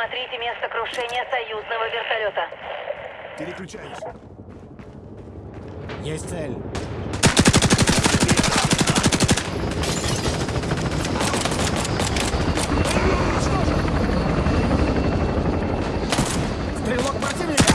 Осмотрите место крушения союзного вертолета. Переключаюсь. Есть цель. Стрелок противника!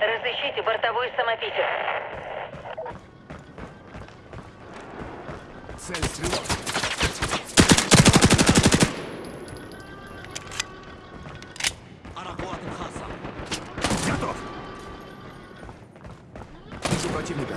Разыщите бортовой самопитер. Цель стрелок. Готов. Вижу противника.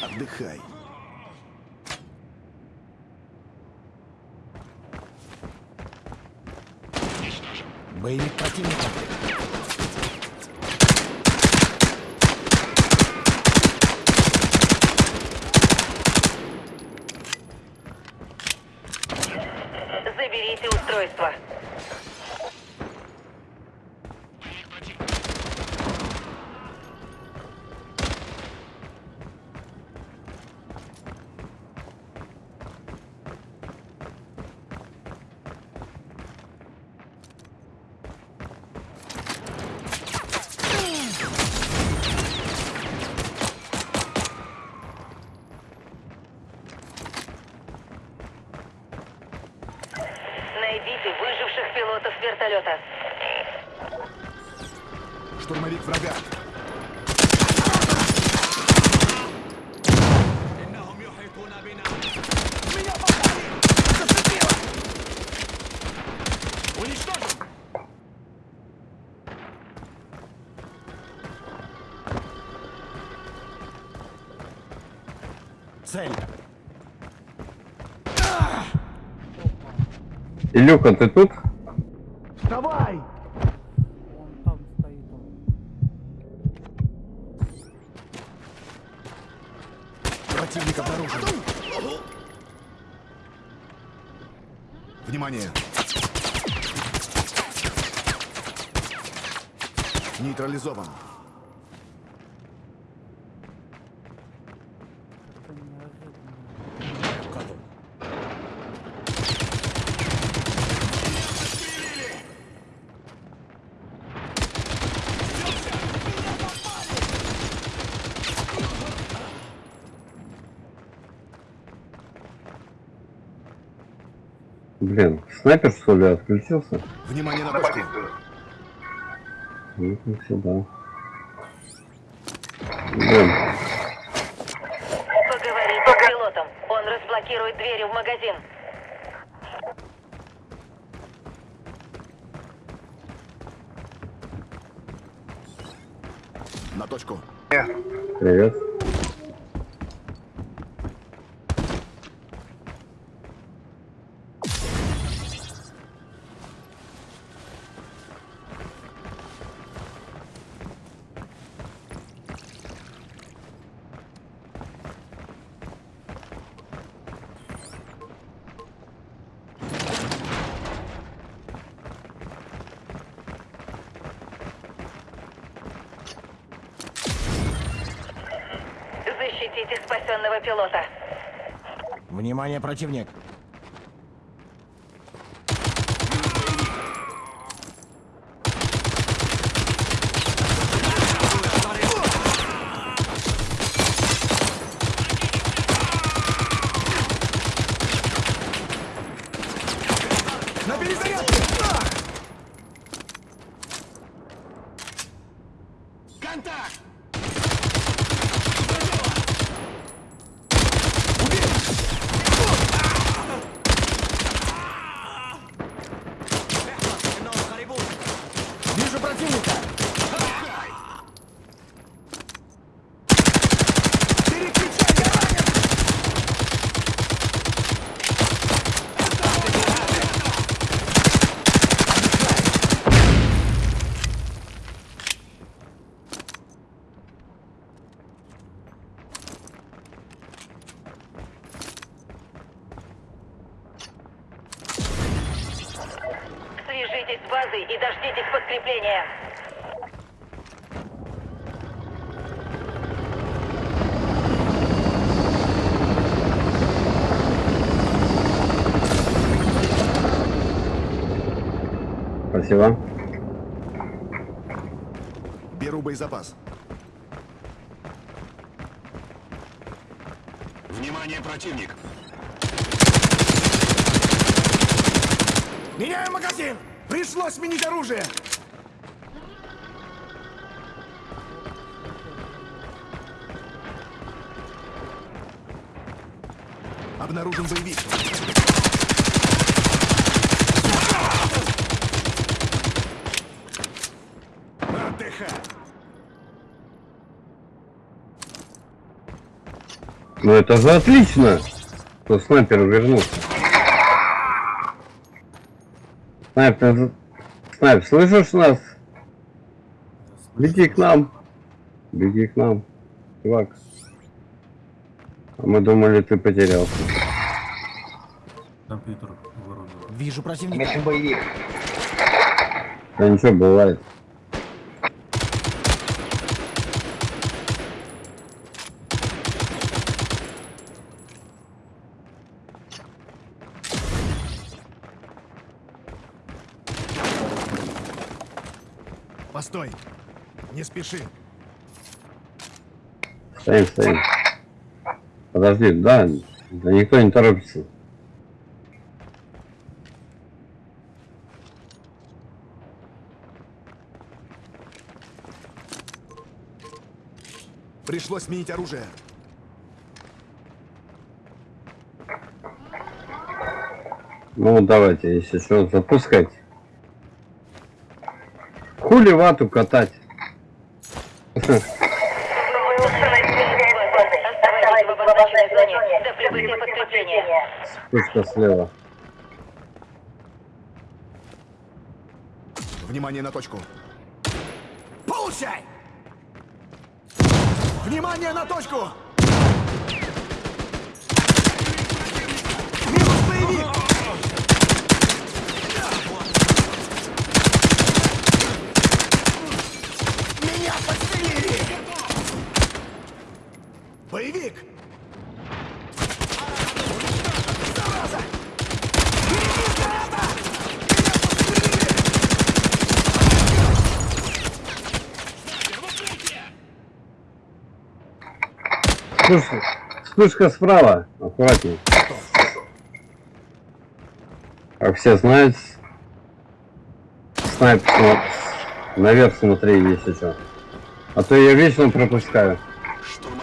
Отдыхай. Боевик противника. Заберите устройство. Выживших пилотов вертолета. Штурмовик врага. Уничтожен! Цель. Илюха, ты тут? Давай! Он там стоит. Он. Противник обнаружен. Внимание! Нейтрализован. Блин, снайпер что ли отключился? Внимание на точку. Ну, ну, сюда. Блин, Поговорите с пилотом. Он разблокирует двери в магазин. На точку. привет. Вытащите спасенного пилота. Внимание, противник! Контакт! Дождитесь подкрепления. Спасибо. Беру боезапас. Внимание, противник! Меняю магазин! Пришлось сменить оружие! Обнаружен боевик. Ну это же отлично, что снайпер вернулся. Снайпер, снайпер, слышишь нас? Беги к нам. Беги к нам, чувак. А мы думали, ты потерялся. Компьютер вырубил. Вижу противника! Да ничего, бывает. Постой. Не спеши. Стоим, стоим. Подожди, да, да никто не торопится. Пришлось сменить оружие. Ну давайте, если что, запускать. Хули вату катать? Оставайтесь в обозначенной зоне до прибытия подкрепления. Пушка слева. Внимание на точку. Получай! Внимание на точку! Боевик! Зараза! Подстрелили! Вспышка, справа. Аккуратней. Как все знают, снайпер смо- наверх смотри, если что. А то я вечно пропускаю. Штурмовик!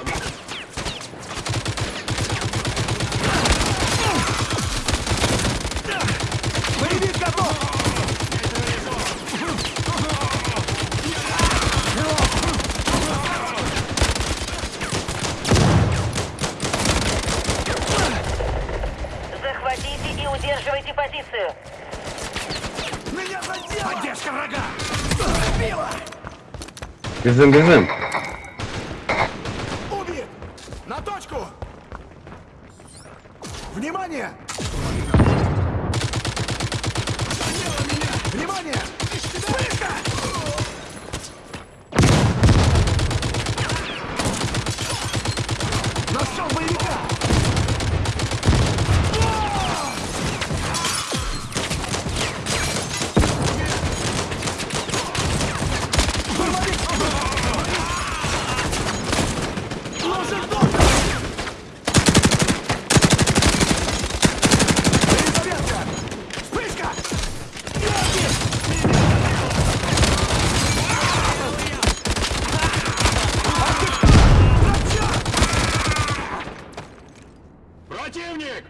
Бежим, бежим. Убит! На точку! Внимание! Внимание! Вспышка! Противник!